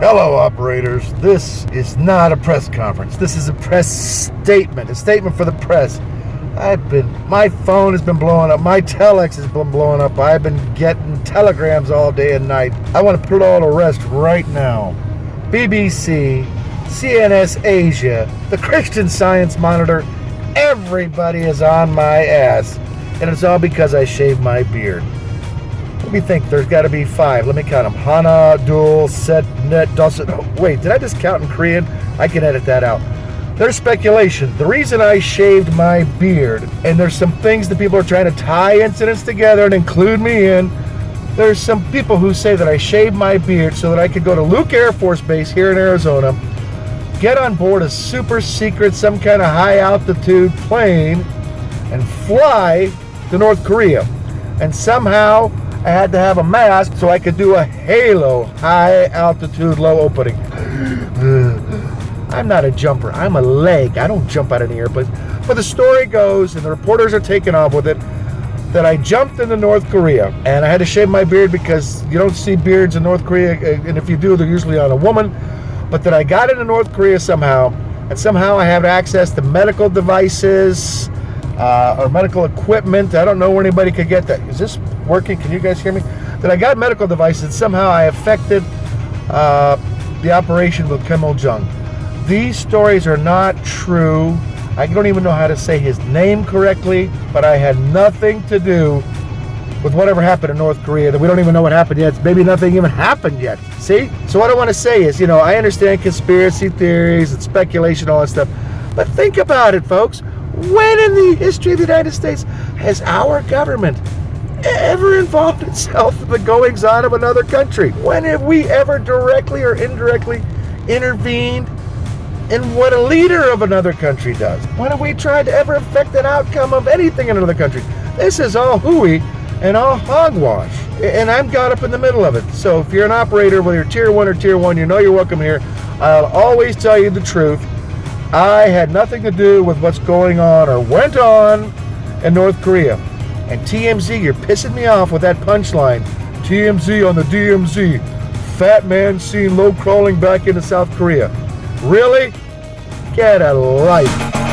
Hello, operators. This is not a press conference. This is a press statement, a statement for the press. I've been, my phone has been blowing up. My telex has been blowing up. I've been getting telegrams all day and night. I want to put it all to rest right now. BBC, CNS Asia, the Christian Science Monitor, everybody is on my ass. And it's all because I shaved my beard. Let me think. There's got to be five. Let me count them. Hana, Dul, Set, Net, Dusset. Oh, wait, did I just count in Korean? I can edit that out. There's speculation. The reason I shaved my beard, and there's some things that people are trying to tie incidents together and include me in. There's some people who say that I shaved my beard so that I could go to Luke Air Force Base here in Arizona, get on board a super secret, some kind of high altitude plane, and fly to North Korea. And somehow I had to have a mask so I could do a halo, high altitude, low opening. I'm not a jumper. I'm a leg. I don't jump out of the airplane. But the story goes, and the reporters are taking off with it, that I jumped into North Korea and I had to shave my beard because you don't see beards in North Korea, and if you do, they're usually on a woman. But that I got into North Korea somehow, and somehow I have access to medical devices, uh, or medical equipment. I don't know where anybody could get that. Is this working? Can you guys hear me? That I got medical devices. Somehow I affected uh, the operation with Kim Il Jung. These stories are not true. I don't even know how to say his name correctly, but I had nothing to do with whatever happened in North Korea that we don't even know what happened yet. Maybe nothing even happened yet. See? So what I want to say is, you know, I understand conspiracy theories and speculation, all that stuff. But think about it, folks. When in the history of the United States has our government ever involved itself in the goings on of another country? When have we ever directly or indirectly intervened in what a leader of another country does? When have we tried to ever affect an outcome of anything in another country? This is all hooey and all hogwash. And I'm got up in the middle of it. So if you're an operator, whether you're tier one or tier one, you know you're welcome here. I'll always tell you the truth. I had nothing to do with what's going on or went on in North Korea. And TMZ, you're pissing me off with that punchline. TMZ on the DMZ. Fat man seen low crawling back into South Korea. Really? Get a life.